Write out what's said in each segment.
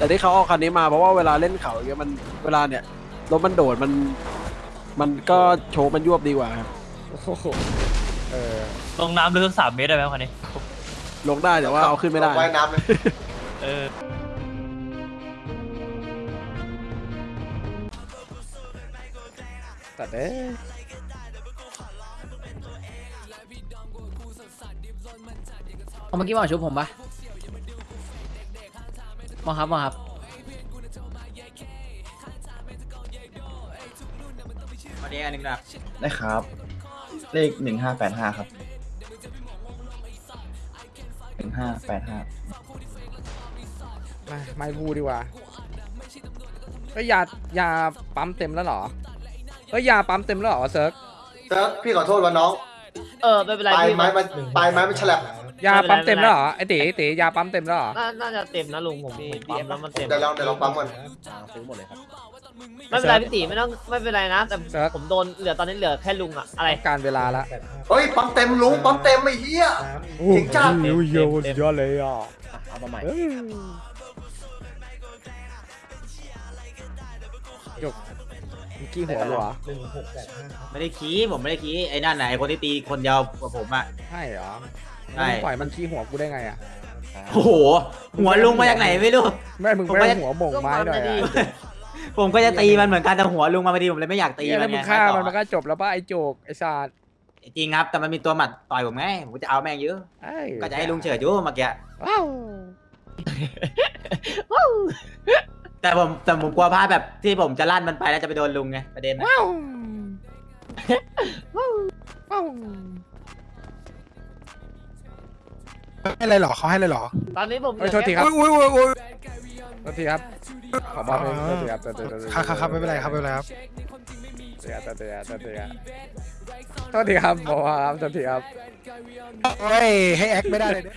แต่ที่เขาเอาคันนี้มาเพราะว่าเวลาเล่นเขาอย่างเงี้ยมันเวลาเนี่ยรถมันโดดมัน มันก็โชว์มันยวบดีกว่าครับโอ้โหเออลงน้ำลึกสักสามเมตรได้ไหมคันนี้ ลงได้แต่ว่าเอาขึ้นไม่ได้ ว่ายน้ำเลยเออตัดเอ้ยเอาเมื่อกี้มาชุบผมปะ มาครับมาครับวันนี้อันหนึ่งนะได้ครับ เลขหนึ่งห้าแปดห้าครับหนึ่งห้าแปดห้ามาไม่พูดดีกว่าเอ้ยยายาปั๊มเต็มแล้วเหรอเอ้ยยาปั๊มเต็มแล้วเหรอเซิร์กเซิร์ฟพี่ขอโทษว่าน้อง เออไม่เป็นไรปลายพี่ไม้มันปลายไม้มันฉลับ ยาปั๊มเต็มแล้วเหรอไอตีตียาปั๊มเต็มแล้วเหรอ น่าน่าจะเต็มนะลุงผมผมปั๊มแล้วมันเต็ม เดี๋ยวลองเดี๋ยวลองปั๊มก่อนไม่เป็นไรพี่ตีไม่ต้องไม่เป็นไรนะ แต่ผมโดนเหลือตอนนี้เหลือแค่ลุงอะอะไรการเวลาละเฮ้ยปั๊มเต็มลุงปั๊มเต็มไอ้เหี้ยจริงจังโอ้ยโยยอดเลยอะเอามาใหม่เอ้ยหยกเมื่อกี้หัวเหรอไม่ได้ขี้ผมไม่ได้ขี้ไอ้นั่นน่ะไอ้คนที่ตีคนเดียวกว่าผมอะใช่เหรอ ใช่ มึงปล่อยมันขี้หัวกูได้ไงอะ โอ้โห หัวลุงมาจากไหนไม่รู้ แม่มึงผมไม่ก็จะหัวโบ่งไม้หน่อยก็มันไม่ดีอะผมก็จะตีมันเหมือนกันแต่หัวลุงมาพอดีผมเลยไม่อยากตีเหี้ยมัแล้นวมึไงงฆ่าต่อมันมันก็จบแล้วป่ะไอ้โจกไอ้ศาสตร์จริงครับแต่มันมีตัวหมัดต่อยผมไงผมก็จะเอาแม่งเยอะเอ้ยก็จะให้ลุงเฉิดอยู่เมื่อกี้ว้าวแต่ผมแต่ผมกลัวพลาดแบบที่ผมจะลั่นมันไปแล้วจะไปโดนลุงไงประเด็นนะว้าวว้าว ให้อะไรหรอเขาให้อะไรหรอตอนนี้ผมเอ้ยโทษทีครับ อุ้ยอุ้ยอุ้ยอุ้ยโทษทีครับ ขอบอกเลยโทษทีครับโทษทีโทษทีครับครับครับไม่เป็นไรครับไม่เป็นไรครับโทษทีครับโทษทีครับโทษทีครับโทษทีครับบอกครับโทษทีครับเฮ้ยให้แอคไม่ได้เลยเนี่ย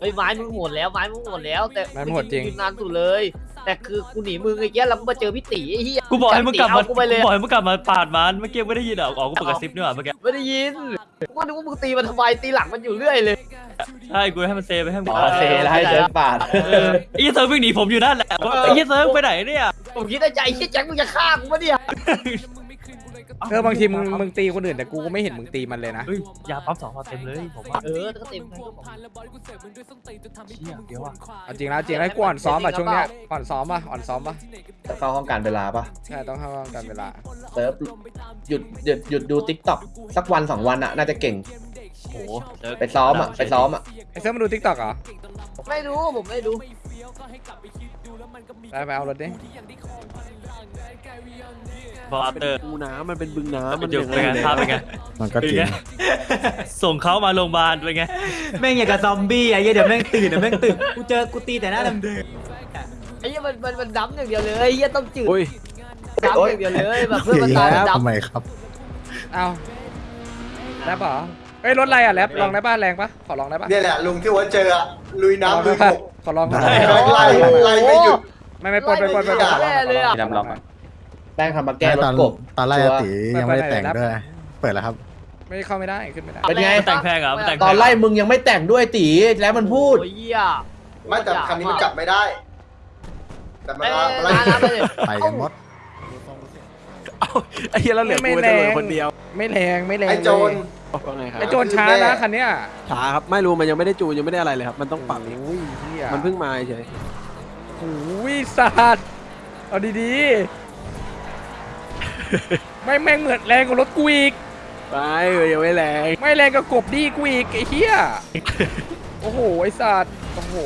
เฮ้ยไม้มึงโหดแล้วไม้มึงโหดแล้ว แต่ไม้มึงโหดจริงนานสุดเลย แต่คือกูหนีมึงไอ้เงี้ยแล้วกูมาเจอพี่ตีไอ้เหี้ยกูบอกให้มึงกลับมาตีเอกูไปเลยบอกให้มึงกลับมาปาดมันเมื่อกี้ไม่ได้ยินเหรออ๋อกูเปิดกระซิบนี่หว่าเมื่อกี้ไม่ได้ยินกูก็นึกว่ามึงตีมันทำไมตีหลังมันอยู่เรื่อยเลยใช่กูให้มันเซไปให้มึงอ๋อเซแล้วให้เดินปาดเออไอ้เหี้ยเซิร์ฟวิ่งหนีผมอยู่นั่นแหละว่าไอ้เหี้ยเซิร์ฟไปไหนเนี่ยผมคิดในใจไอ้เหี้ยแจ็คมึงจะฆ่ากูปะเนี่ย เออบางทีมึงมึงตีคนอื่นแต่กูก็ไม่เห็นมึงตีมันเลยนะเฮ้ยยาปั๊มสองพอเต็มเลยผมว่าเออก็เต็มไปก็บอกเชี่ยเดี๋ยวอะเอาจริงนะจริงนะกูอ่อนซ้อมอะช่วงเนี้ยอ่อนซ้อมป่ะอ่อนซ้อมป่ะจะเข้าห้องกาลเวลาปะใช่ต้องเข้าห้องกาลเวลาเซิร์ฟหยุดหยุดหยุดดู TikTok สักวันสองวันอะน่าจะเก่งโอ้โหเซิร์ฟไปซ้อมอะไปซ้อมอะไอ้เซิร์ฟมาดู TikTok เหรอไม่รู้ผมไม่รู้ ไปไปเอารถดิบอลเป็นเตอร์คูน้ำมันเป็นบึงน้ำมัมันนจุกเป็นไงภาพเป็นไงมันก็จริงเป็นไงส่งเขามาโรงพยาบาลเป็นไงแม่งอย่างกับซอมบี้ไอ้เหี้ยเดี๋ยวแม่งตื่นเดี๋ยวแม่งตื่นกูเจอกูตีแต่หน้าเดิมไอ้เหี้ยมันมันมันดำอย่างเดียวเลยไอ้เหี้ยต้องจืดอุ้ยดำอย่างเดียวเลยแบบเพื่อนมันตายมันทำดำไมครับ เอาแรปเหรอเฮ้ยรถอะไรอะแรปลองได้ป่ะแรงป่ะขอลองได้ป่ะ เนี่ยแหละลุงที่ว่าเจออะลุยขอลองน้ำลุได้ยป่ะบก ขอลองขอลไล่องไล่ไล่ไม่หยุด ไม่ไม่ปนไปปนไปปนแย่เลยอะมีลำลองอะแป้งทำมาแก้รตถอนกบ ตอนไล่ชัวร์อาติยังไม่ได้แต่งด้วย เปิดแล้วครับ ไม่เข้าไม่ได้ขึ้นไม่ได้ เป็นไง แต่งแพงเหรอแต่งแพง ตอนไล่มึงยังไม่แต่งด้วยตีแล้วมันพูด โอ้ยเหี้ยไม่แต่คันนี้มันจับไม่ได้ แต่มันเอ้ยไล่ร้านน้ำไปเลยไปกันหมดเอาไอ้เหี้ยแล้วเหลือกูเป็นตำรวจคนเดียว ไม่แรงไม่แรงไอ้โจร ว่าไงครับไอ้โจรช้านะคันเนี้ยช้าครับไม่รู้มันยังไม่ได้จูนยังไม่ได้อะไรเลยครับ มันต้องปรับอีกโอ้ยเฮียมันเพิ่งมาเฉยโอ้ยสัตว์เอาดีๆ ไม่แม่งเหมือนแรงกว่ารถกูอีกไปเออยังไม่แรงไม่แรงกับกบดีกูอีกไอ้เหี้ยโอ้โหไอ้สัตว์โอ้โห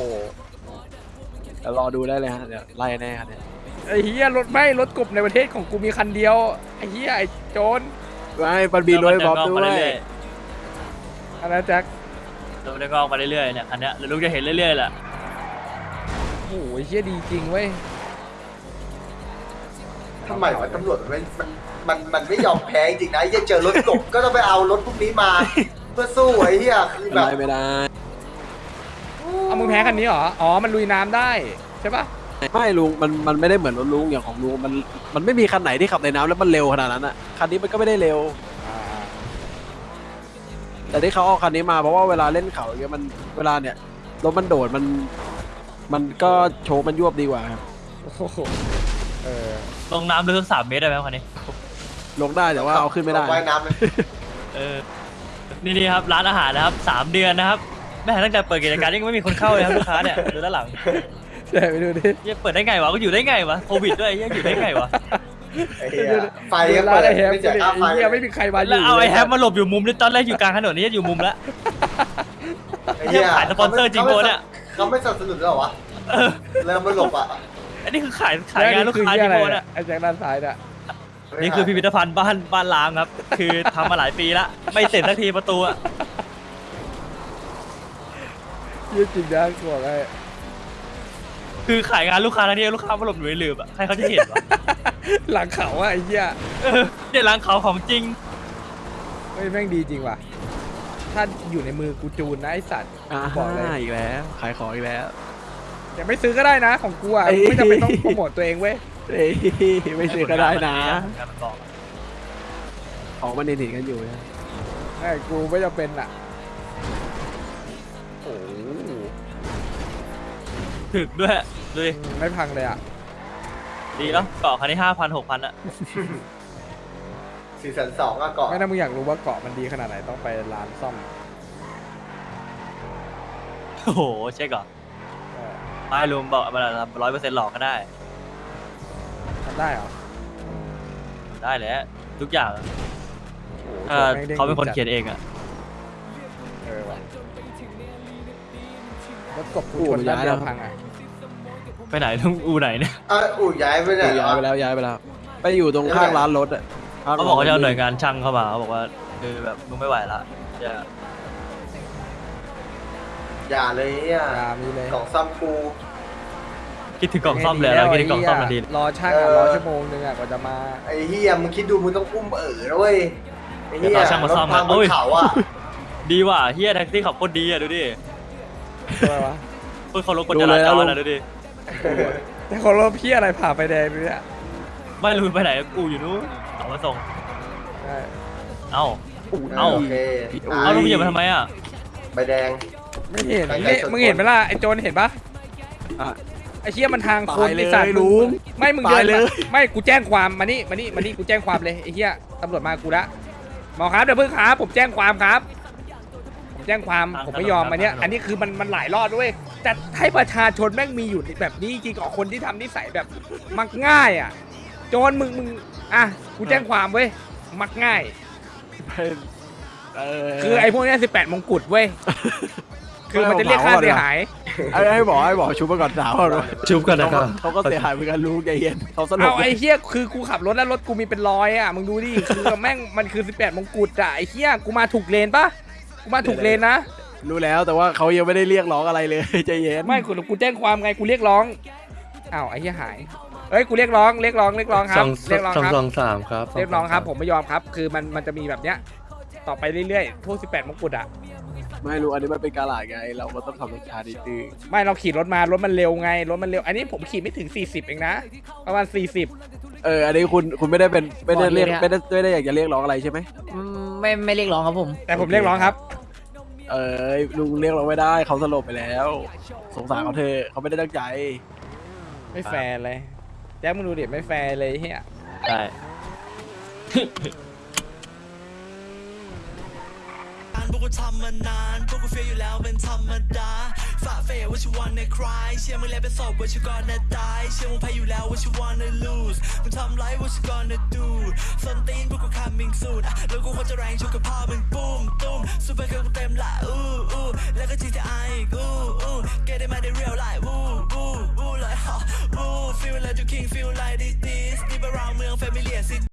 เดี๋ยวรอดูได้เลยฮะเดี๋ยวไล่แน่ครับเนี่ยไอ้เหี้ยรถไม่รถกบในประเทศของกูมีคันเดียวไอ้เหี้ยไอ้โจร ไปปันบีรวยบอบด้วยเรื่อยอันนั้นแจ็คเราได้กล้องมาเรื่อยๆเนี่ยอันเนี้ยแล้วลูกจะเห็นเรื่อยๆแหละโอ้โหเหี้ยดีจริงเว้ยทำไมวะตำรวจมันมันมันมันไม่ยอมแพ้จริงนะยังเจอรถกบก็ต้องไปเอารถพวกนี้มา เพื่อสู้ไอ้เหี้ยคือแบบได้ไม่ได้เอามึงแพ้คันนี้เหรอ อ๋อ มันลุยน้ำได้ ใช่ปะ ไม่ลุงมันมันไม่ได้เหมือนรถลุงอย่างของลุงมันมันไม่มีคันไหนที่ขับในน้ำแล้วมันเร็วขนาดนั้นอะคันนี้มันก็ไม่ได้เร็ว อ่าแต่ที่เขาเอาคันนี้มาเพราะว่าเวลาเล่นเขาอย่างเงี้ยมันเวลาเนี่ยรถมันโดดมัน มันก็โชว์มันยวบดีกว่าครับโอ้โหเออลงน้ำลึกสักสามเมตรได้ไหมคันนี้ ลงได้แต่ว่าเอาขึ้นไม่ได้ ว่ายน้ำเลยเออ นี่นี่ครับร้านอาหารนะครับสามเดือนนะครับแม่ตั้งแต่เปิดกิจการยังไม่มีคนเข้าเลยครับลูกค้าเนี่ยดูด้านหลัง เดี๋ยวไปดูดิเหี้ยเปิดได้ไงวะก็อยู่ได้ไงวะโควิดด้วยเหี้ยอยู่ได้ไงวะไอ้เหี้ยไฟก็ร้าเปินดไอ้แฮมไม่เสียค่าไฟไอ้เหี้ยไม่มีใครมาอแล้วยู่เอาไอ้ลยแฮปมาหลบอยู่มุมนี่ตอนแรกอยู่กลางถนนนี่อยู่มุมแล้ว ไอ้เหี้ยขายสปอนเซอร์จริงโบเนี่ย เขาไม่สนับสนุนหรอวะเริ่มไม่หลบอะอันนี้คือขายขายงานลูกค้าแล้จริวงนี่โบคือเหี้ยอะไรเนี่ยไอ้แจ็คด้านซ้ายเนี่ยนี่คือพิพิธภัณฑ์บ้านบ้านล้างครับ คือทำมาหลายปีแล้วไม่เสร็จสักทีประตูอะ เหี้ยจริงนะกูบอกไอ้ คือขายงานลูกค้าแล้วเนี่ยลูกค้ามาหลบอยู่ในหลืบอะใครเขาจะเห็นวะหลังเขาอะไอ้เหี้ยเออเนี่ยร้านเขาของจริงเฮ้ยแม่งดีจริงว่ะ ถ้าอยู่ในมือกูจูนนะไอสัตว์อ่าบอกเลยอีกแล้ว ขายของอีกแล้วแต่ไม่ซื้อก็ได้นะของกูอะเอ้ยไม่จำเป็นต้องโปรโมทตัวเองเว้ยเอ้ยไม่ซื้อก็ได้นะงานมันบอกของมันเห็นๆกันอยู่นะไอ้กูไม่จำเป็นอะโอ้โห ถึกด้วยดูดิไม่พังเลยอะดีเนาะเกาะคันนี้ห้าพันหกพันอะสี่แสนสองอะก่อนไม่น่ามึงอยากรู้ว่าเกาะมันดีขนาดไหนต้องไปร้านซ่อมโอ้โหเช็คก่อนเออไม่ลุงบอกมันร้อยเปอร์เซ็นต์หลอกก็ได้ทำได้เหรอได้แหละทุกอย่างโอ้โหถ้าแม่งด้งเขาเป็นคนจัดเขียนเองอะ ถกบกูชนด้านเดียวพังอะไปไหนลุงอูไหนเนี่ยเอออู่ย้ายไปไหนย้ายไปแล้วย้ายไปแล้ว ไปอยู่ตรงข้างร้านรถอะข้งเขาบอกว่าจะเอาหน่วยงานช่างเข้ามาเขาบอกว่าคือแบบมึงไม่ไหวละจะอย่าเลยเนี่ยยามีเลยกล่องซ่อมกูคิดถึงกล่องซ่อมเลยแล้วคิดถึงกล่องซ่อมทันทีรอช่างอะเออรอชั่วโมงนึงอะกว่าจะมาไอ้เฮียมึงคิดดูมึงต้องอุ้มเอ๋อนะเว้ยไอ้เฮียเดี๋ยวรอช่างมาซ่อมรถพังบโอ้นยเขาอะดีว่ะเฮียแท็กซี่ขับโคตรดีอะดูดิ อะไรวะเพื่อเขารถกฎจราจรอะดูดิ แต่ของรถพี่อะไรผ่าไฟแดงเนี่ยไม่รู้ไปไหนกูอยู่นู้นเอามาส่ง ใช่เอ้า เอ้า โอเคเอาลุงเหยียบมาทำไมอะใบแดง ไม่เห็นใครๆนี่ชนมึงเห็นไหมล่ะไอ้โจนเห็นปะอะ ไอ้เชี่ยมันทางคนตายเลยไอ้สัตว์ลุงไม่มึงตายเดินเลย มาไม่กูแจ้งความมานี่มานี่มานี่กูแจ้งความเลยไอ้เหี้ยตำรวจมากูละหมอครับเดี๋ยวเพิ่งครับผมแจ้งความครับ ผมแจ้งความผมไม่ยอมมาเนี้ยอันนี้คือมันมันหลายรอบด้วยจะให้ประชาชนแม่งมีอยู่แบบนี้จริงกับคนที่ทำนิสัยแบบมักง่ายอะโจรมึงมึงอะกูแจ้งความเว้ยมักง่ายเป็นเออ คือไอ้พวกเนี้สิบแปดมงกุฎเว้ยคือมันจะเรียกค่าเสียหาย ไอ้ให้บอกให้บอกชุบมาก่อนสาวก่อนวะชุบกันนะครับเขาก็เสียหายเหมือนกันลุงใจเย็นเขาสลบเอาไอ้เฮียคือกูขับรถแล้วรถกูมีเป็นรอยอะมึงดูดิคือแม่งมันคือสิบแปดมงกุฎอะไอ้เฮียกูมาถูกเลนปะ กูมาถูกเลนนะ รู้แล้วแต่ว่าเขายังไม่ได้เรียกร้องอะไรเลยใจเย็นไม่กูกูแจ้งความไงกูเรียกร้องอ้าวไอ้เฮียหายเอ้ยกูเรียกร้องเรียกร้องเรียกร้องครับเรียกร้องครับ สองสามครับเรียกร้องครับ ผมไม่ยอมครับ คือมันมันจะมีแบบเนี้ย ต่อไปเรื่อยๆพวกสิบแปดมงกุฎอะ ไม่รู้อันนี้มันเป็นการหลาดไง เราก็ต้องทำรสชาตินิดนึงไม่เราขี่รถมารถมันเร็วไง รถมันเร็ว อันนี้ผมขี่ไม่ถึง 40 เองนะ ประมาณ 40 เอออันนี้คุณคุณไม่ได้เป็นไม่ได้เรียกบอกเลยนะไม่ได้ไม่ได้อยากจะเรียกร้องอะไรใช่ไหมอืม ไม่ไม่เรียกร้องครับผม แต่ผมเรียกร้องครับ เออลุงเรียกร้องไม่ได้เขาสลบไปแล้ว สงสารเขาเธอะเขาไม่ได้ตั้งใจไม่แฟร์เลยแจ็คมึงดูดิไม่แฟร์เลยเฮียใช่พวกกูทำมานานพวกกูเฟียอยู่แล้วเป็นธรรมดาฝ่าเฟยว่าชิวันในคลายเชื่อมึงแล้วเป็นศพว่าชิวก่อนนะตาย เชื่อมึงแพ้อยู่แล้วว่าชิวันใน shoes มึงทำไร what you gonna do ส้นตีนพวกกู coming soon อะแล้วกูคงจะแรงชกกับพ่อมึงปุ้มตุ้มซูเปอร์เกิร์ลกูเต็มละอู้อู้แล้วก็จีจะไออู้อู้ get it มาได้ real life วู้วู้วู้เลยฮะวู้ feel like you king feel like this this นี่เป็นราวเมือง familiar city